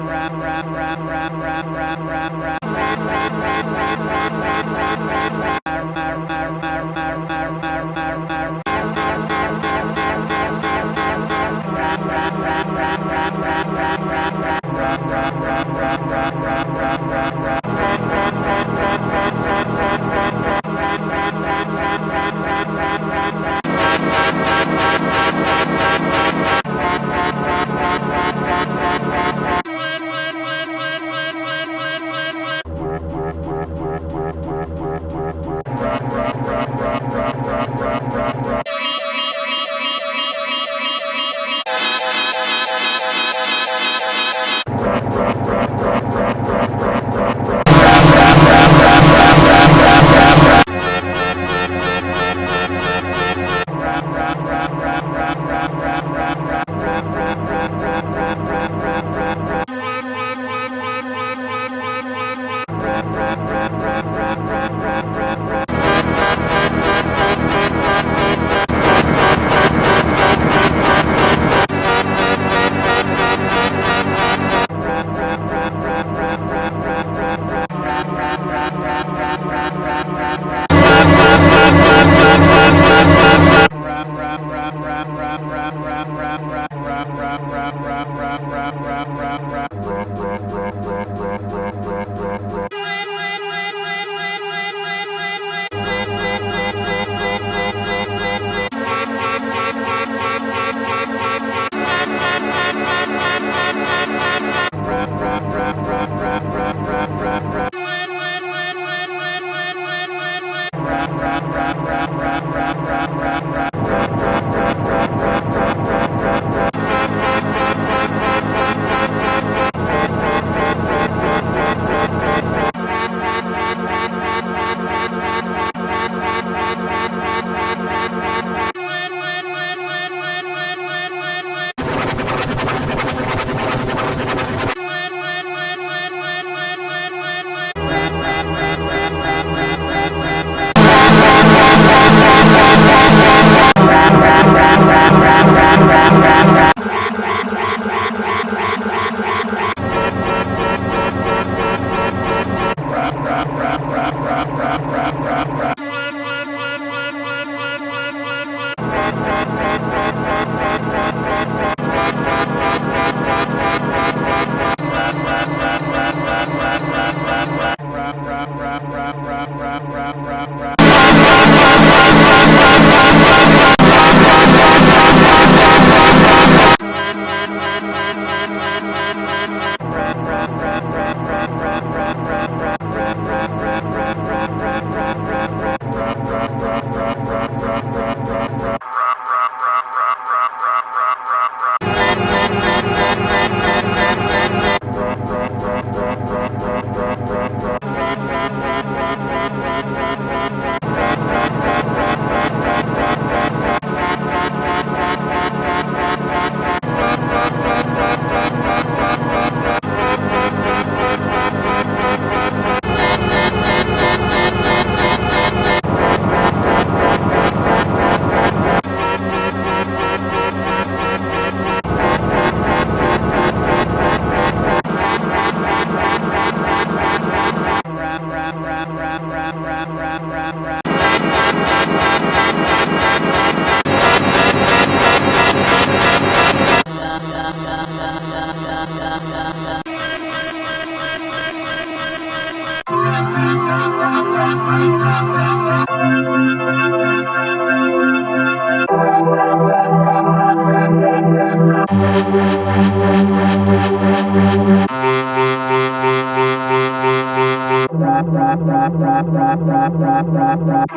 rap, rap, rap. Bye. Rap, rap, rap, rap, rap, rap.